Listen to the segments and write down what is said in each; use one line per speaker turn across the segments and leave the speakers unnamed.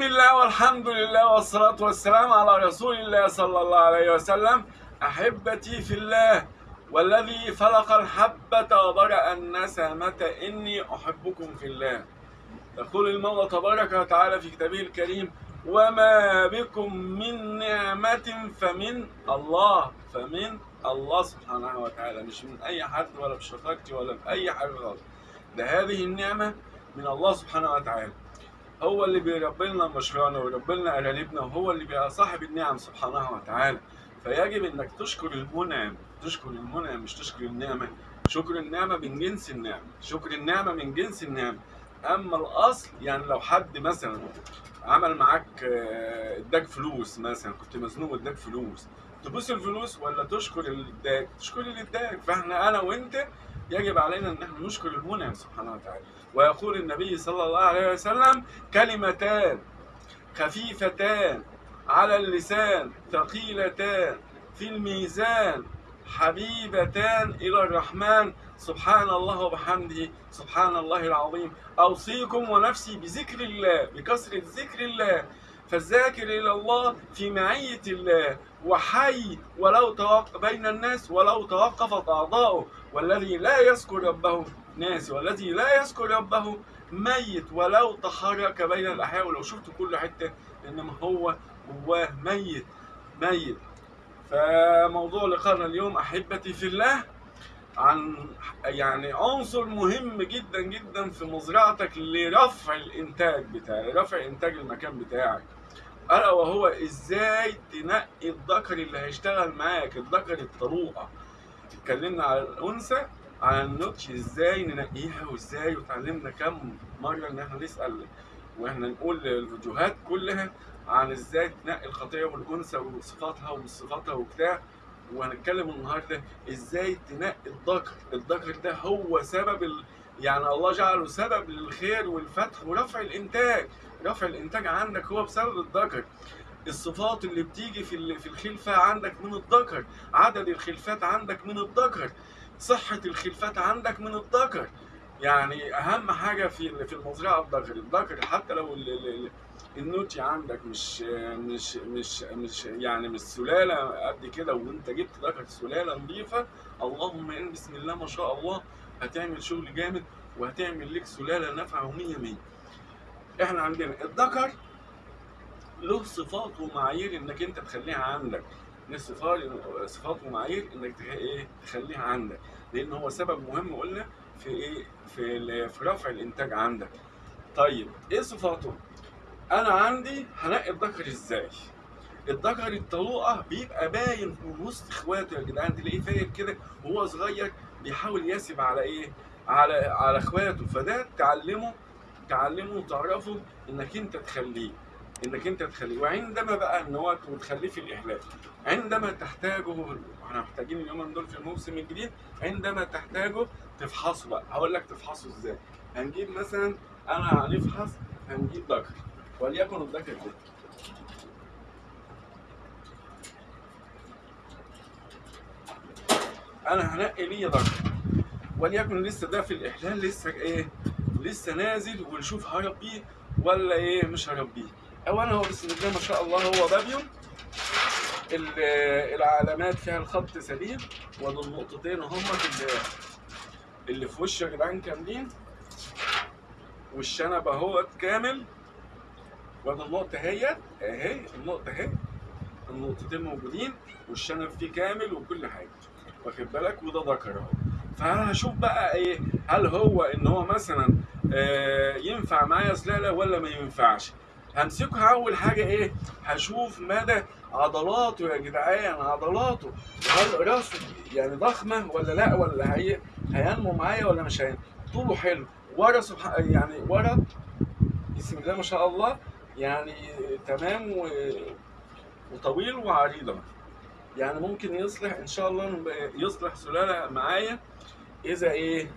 بسم الله والحمد لله والصلاة والسلام على رسول الله صلى الله عليه وسلم. أحبتي في الله والذي فلق الحبة وبرأ النسمة إني أحبكم في الله. يقول المولى تبارك وتعالى في كتابه الكريم وما بكم من نعمة فمن الله. فمن الله سبحانه وتعالى مش من أي حد ولا بشطارتي ولا بأي حاجة خالص. ده هذه النعمة من الله سبحانه وتعالى. هو اللي بيربي لنا مشروعنا ويربي لنا قراربنا وهو اللي بيبقى صاحب النعم سبحانه وتعالى. فيجب إنك تشكر المنعم. تشكر المنعم مش تشكر النعمة. شكر النعمة من جنس النعمه شكر النعمة من جنس النعمه أما الأصل يعني لو حد مثلا عمل معاك آه، إداك فلوس مثلا كنت مزنوق إداك فلوس. تبوس الفلوس ولا تشكر اللي اداك تشكر اللي اداك فإحنا أنا وأنت يجب علينا أن إحنا نشكر المنعم سبحانه وتعالى. ويقول النبي صلى الله عليه وسلم كلمتان خفيفتان على اللسان ثقيلتان في الميزان حبيبتان إلى الرحمن. سبحان الله وبحمده. سبحان الله العظيم. أوصيكم ونفسي بذكر الله بكثرة ذكر الله. فالذاكر إلى الله في معية الله وحي ولو توقف بين الناس ولو توقفت أعضاؤه. والذي لا يذكر ربه ناس والذي لا يذكر ربه ميت ولو تحرك بين الأحياء. ولو شفت كل حتة إنما هو جواه ميت ميت. فموضوع لقاءنا اليوم أحبتي في الله عن يعني عنصر مهم جدا جدا في مزرعتك لرفع الإنتاج بتاعك رفع إنتاج المكان بتاعك. ألا وهو إزاي تنقي الذكر اللي هيشتغل معاك الذكر الطروقة. اتكلمنا على الأنثى على النوتش إزاي ننقيها وإزاي وتعلمنا كم مرة إن إحنا نسأل وإحنا نقول الفيديوهات كلها عن إزاي تنقي الخطية والأنثى وصفاتها وصفاتها وبتاع. وهنتكلم النهارده إزاي تنقي الذكر. الذكر ده هو سبب ال... يعني الله جعله سبب للخير والفتح ورفع الإنتاج. رفع الإنتاج عندك هو بسبب الذكر. الصفات اللي بتيجي في في الخلفة عندك من الذكر. عدد الخلفات عندك من الذكر. صحة الخلفات عندك من الذكر. يعني أهم حاجة في في المزرعة الذكر الذكر حتى لو ال- ال- ال- النوتي عندك مش مش مش مش يعني مش سلالة قد كده وأنت جبت ذكر سلالة نظيفة اللهم إن بسم الله ما شاء الله هتعمل شغل جامد وهتعمل لك سلالة نافعة ومية مية. إحنا عندنا الذكر له صفات ومعايير إنك أنت تخليها عندك. صفات ومعايير إنك إيه تخليها عندك. لأن هو سبب مهم قلنا في إيه؟ في في رفع الإنتاج عندك. طيب إيه صفاته؟ أنا عندي هنقي الذكر إزاي؟ الذكر الطلوقة بيبقى باين من وسط إخواته. يا جدعان تلاقيه فايق كده وهو صغير بيحاول يسب على إيه؟ على على إخواته. فده تعلمه تعلمه وتعرفه إنك أنت تخليه. إنك أنت تخليه وعندما بقى ان هو وتخليه في الإحلال عندما تحتاجه إحنا محتاجين اليومين دول في الموسم الجديد عندما تحتاجه تفحصه بقى. هقول لك تفحصه إزاي. هنجيب مثلا أنا هنفحص هنجيب ذكر وليكن الذكر ده. أنا هنقي ليه ذكر وليكن لسه ده في الإحلال لسه إيه؟ لسه نازل ونشوف هربيه ولا إيه؟ مش هربيه. اولا هو بسم الله ما شاء الله هو بابيون ال- العلامات فيها الخط سليم ودول النقطتين هم اللي اللي في وشه يا جدعان كاملين والشنب أهوت كامل. وادي النقطة اهيت أهي النقطة أهي. النقطتين موجودين والشنب فيه كامل وكل حاجة. واخد بالك؟ وده ذكر أهو. فانا هشوف بقى إيه هل هو إن هو مثلا آه ينفع معايا سلالة ولا ما ينفعش. همسكها أول حاجة إيه؟ هشوف مدى عضلاته يا جدعان عضلاته. هل راسه يعني ضخمة ولا لأ؟ ولا هي هينمو معايا ولا مش هينمو؟ طوله حلو. ورا سبحان يعني ورا. بسم الله ما شاء الله. يعني تمام و... وطويل وعريضة. يعني ممكن يصلح إن شاء الله يصلح سلالة معايا. إذا إيه؟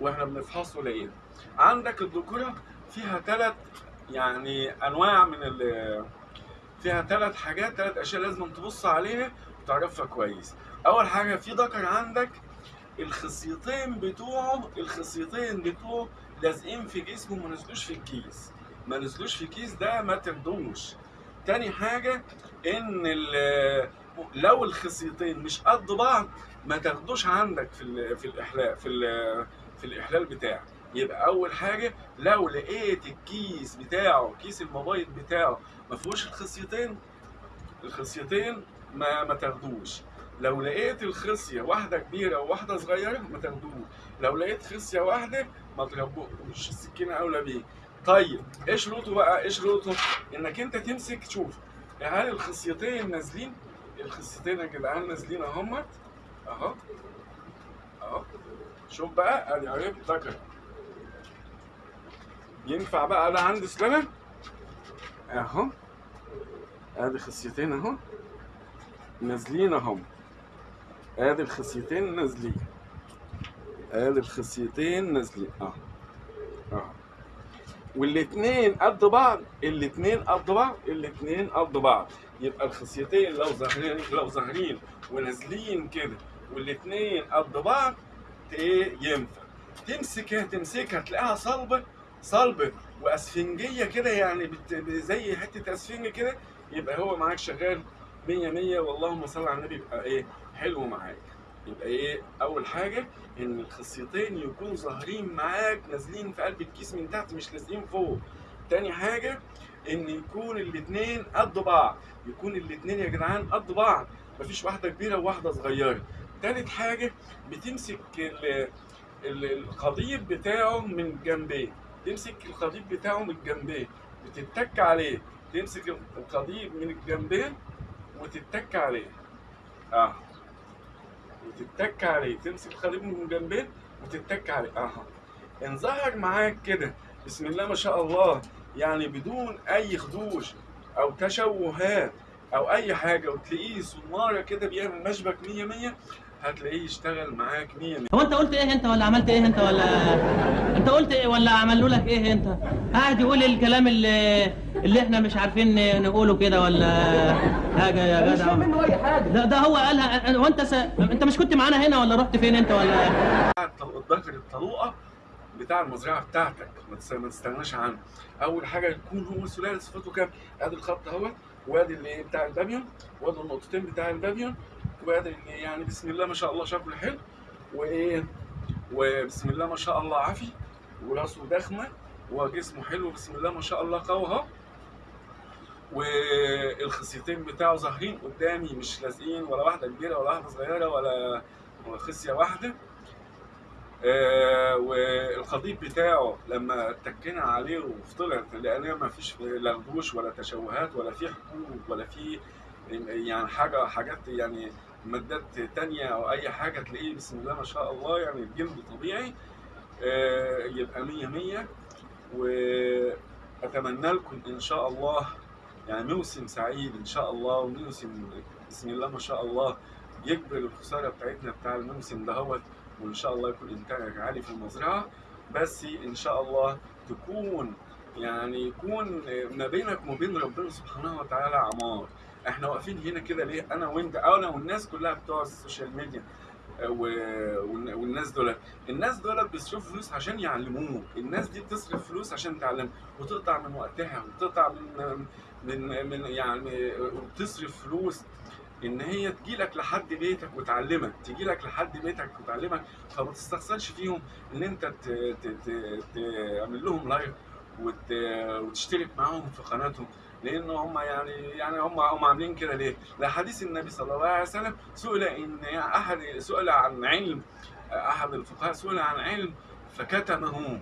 وإحنا بنفحصه لقينا عندك الذكورة فيها ثلاث يعني أنواع من ال فيها ثلاث حاجات ثلاث أشياء لازم تبص عليها وتعرفها كويس. أول حاجة في ذكر عندك الخصيتين بتوعه الخصيتين بتوعه لازقين في جسمه ما نزلوش في الكيس. ما نزلوش في كيس ده ما تاخدوش. تاني حاجة إن لو الخصيتين مش قد بعض ما تاخدوش عندك في في الاحلال في في الإحلال بتاعك. يبقى أول حاجة لو لقيت الكيس بتاعه كيس الموبايل بتاعه ما فيهوش الخصيتين الخصيتين ما ما تاخدوش. لو لقيت الخصية واحدة كبيرة وواحدة صغيرة ما تاخدوش. لو لقيت خصية واحدة ما تربوش السكينة أولى بيه طيب إيه شروطه بقى؟ إيه شروطه إنك أنت تمسك تشوف. هل الخصيتين نازلين؟ الخصيتين يا جدعان نازلين أهمت. أهو. أهو. شوف بقى. أدي عرفت ذكر ينفع بقى. ده عندي سلالة أهو. أدي خصيتين أهو. نازلين اهم أدي الخصيتين نازلين. أدي الخصيتين نازلين. أهو. أهو. والاتنين قد بعض. الاتنين قد بعض. الاتنين قد بعض. يبقى الخصيتين لو ظاهرين لو ظاهرين ونازلين كده والاتنين قد بعض إيه ينفع. تمسكها تمسكها تلاقيها صلبة. صلبه وأسفنجية كده يعني. زي حتة أسفنج كده يبقى هو معاك شغال 100 100 واللهم صل على النبي يبقى إيه؟ حلو معاك. يبقى إيه؟ أول حاجة إن الخصيتين يكونوا ظاهرين معاك نازلين في قلب الكيس من تحت مش لازقين فوق. تاني حاجة إن يكون الاثنين قد بعض. يكون الاثنين يا جدعان قد بعض. مفيش واحدة كبيرة وواحدة صغيرة. تالت حاجة بتمسك ال- ال- القضيب بتاعه من جنبيه تمسك القضيب بتاعه من جنبيه بتتك عليه. تمسك القضيب من الجنبين وتتك عليه. آه. وتتك عليه. تمسك القضيب من جنبين وتتك عليه. آه. ان ظهر معاك كده. بسم الله ما شاء الله. يعني بدون أي خدوش أو تشوهات أو أي حاجة وتلاقيه صناره كده بيعمل مشبك 100 100 هتلاقيه يشتغل معاك 100 100
هو انت قلت إيه انت ولا عملت إيه انت ولا انت قلت إيه ولا عملوا لك إيه انت؟ قاعد يقول الكلام اللي اللي إحنا مش عارفين نقوله كده ولا حاجة يا
مش
جدع؟
فاهم منه أي حاجة.
ده ده هو قالها. وانت س... انت مش كنت معانا هنا ولا رحت فين انت ولا؟
الضغط الطلوقه بتاع المزرعة بتاعتك ما تس- ما تستغناش عنه. أول حاجة يكون هو سلالة صفته كام؟ أدي الخط أهوت وأدي اللي بتاع البابيون وأدي النقطتين بتاع البابيون اللي يعني بسم الله ما شاء الله شكله حلو وإيه وبسم الله ما شاء الله عافي وراسه ضخمة وجسمه حلو بسم الله ما شاء الله قوي أهو. والخصيتين بتاعه ظاهرين قدامي مش لازقين ولا واحدة كبيرة ولا واحدة صغيرة ولا خصية واحدة. آه والخطيب بتاعه لما اتكينا عليه وفطلت لأن ما فيش لا ولا تشوهات ولا في حبوب ولا في يعني حاجة حاجات يعني مادات تانية أو أي حاجة تلاقيه بسم الله ما شاء الله يعني الجلد طبيعي آه يبقى مية مية. وأتمنى لكم إن شاء الله يعني موسم سعيد إن شاء الله وموسم بسم الله ما شاء الله يكبر الخسارة بتاعتنا بتاع الموسم دهوت وإن شاء الله يكون انتاجك عالي في المزرعة. بس إن شاء الله تكون يعني يكون ما بينك وما بين ربنا سبحانه وتعالى عمار. إحنا واقفين هنا كده ليه؟ أنا وأنت أنا والناس كلها بتوع السوشيال ميديا والن- والناس دول الناس دول بيصرفوا فلوس عشان يعلموك. الناس دي بتصرف فلوس عشان تعلم وتقطع من وقتها وتقطع من من من يعني وتصرف فلوس إن هي تجيلك لحد بيتك وتعلمك تجيلك لحد بيتك وتعلمك. فما تستخسرش فيهم إن أنت تعمل لهم لايك وت... وتشترك معاهم في قناتهم. لأن هم يعني يعني هم هم عاملين كده ليه؟ لحديث النبي صلى الله عليه وسلم سئل إن احد سئل عن علم أحد الفقهاء سئل عن علم فكتمه.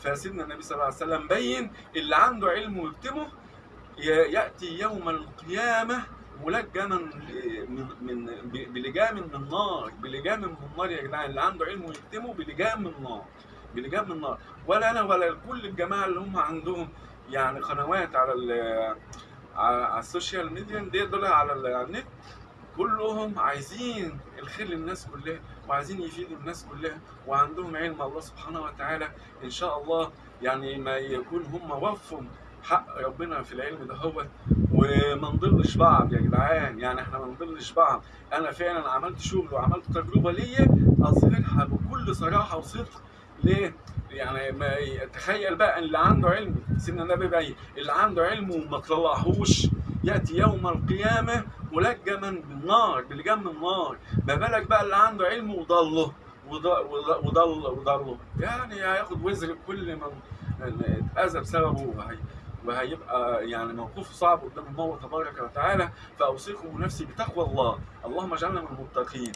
فسيدنا النبي صلى الله عليه وسلم بين اللي عنده علم ويكتمه يأتي يوم القيامة ملجما من من بلجام من نار بلجام من نار يا جدعان. اللي عنده علم ويكتمه بلجام من نار بلجام من نار ولا أنا ولا كل الجماعة اللي هم عندهم يعني قنوات على على السوشيال ميديا دي دول على النت كلهم عايزين الخير للناس كلها وعايزين يفيدوا الناس كلها وعندهم علم الله سبحانه وتعالى إن شاء الله يعني ما يكون هم وفوا حق ربنا في العلم ده هو وما نضلش بعض يا جدعان يعني إحنا ما نضلش بعض أنا فعلا عملت شغل وعملت تجربة ليا اظهرها بكل صراحة وصدق ليه؟ يعني ما تخيل بقى اللي عنده علم سيدنا النبي بقى اللي عنده علم وما طلعهوش يأتي يوم القيامة ملجما بالنار بلجام النار. ما بالك بقى اللي عنده علم وضله وض- وض- وضل وضله. يعني هياخد وزر كل من اتأذى بسببه وهي وهيبقى يعني موقفه صعب قدام الله تبارك وتعالى. فأوصيكم نفسي بتقوى الله. اللهم اجعلنا من المتقين.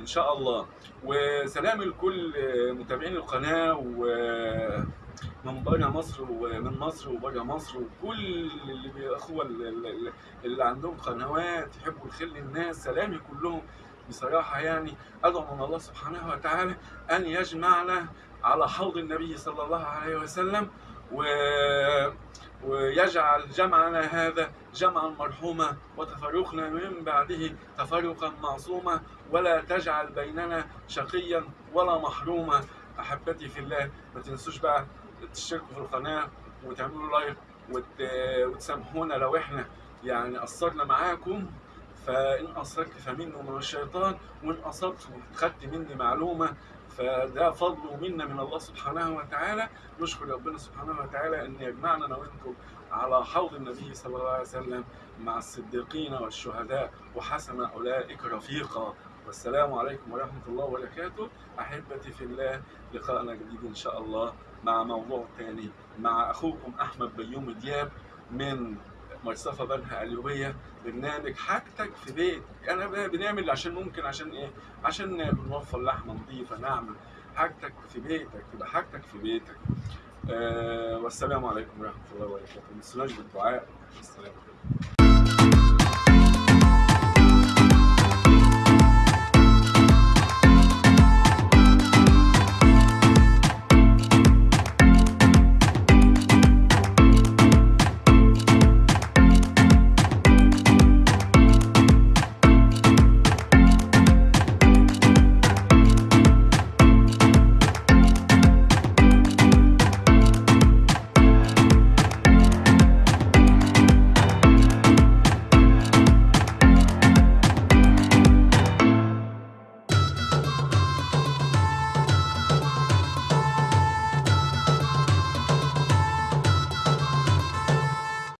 إن شاء الله. وسلام لكل متابعين القناة ومن بره مصر ومن مصر وبره مصر وكل اللي الاخوه اللي, اللي عندهم قنوات يحبوا الخير للناس. سلامي كلهم. بصراحة يعني أدعو من الله سبحانه وتعالى أن يجمعنا على حوض النبي صلى الله عليه وسلم. و ويجعل جمعنا هذا جمعا مرحوما وتفرقنا من بعده تفرقا معصوما ولا تجعل بيننا شقيا ولا محروما. أحبتي في الله ما تنسوش بقى تشتركوا في القناة وتعملوا لايك وت... وتسامحونا لو إحنا يعني قصرنا معاكم. فإن قصرت فمنه من الشيطان وإن أصبت خدت مني معلومة. فده فضل ومنه من الله سبحانه وتعالى. نشكر ربنا سبحانه وتعالى أن يجمعنا أنا وأنتم على حوض النبي صلى الله عليه وسلم مع الصديقين والشهداء. وحسن أولئك رفيقا. والسلام عليكم ورحمة الله وبركاته. أحبتي في الله لقاءنا جديد إن شاء الله مع موضوع تاني مع أخوكم أحمد بيوم دياب من مرصفة بنها اليوبية برنامج حاجتك في بيت أنا ب- بنعمل عشان ممكن عشان إيه؟ عشان نوفر لحمة نظيفة نعمل حاجتك في بيتك تبقى حاجتك في بيتك. آه والسلام عليكم ورحمة الله وبركاته. ما تنسوناش بالدعاء السلام عليكم.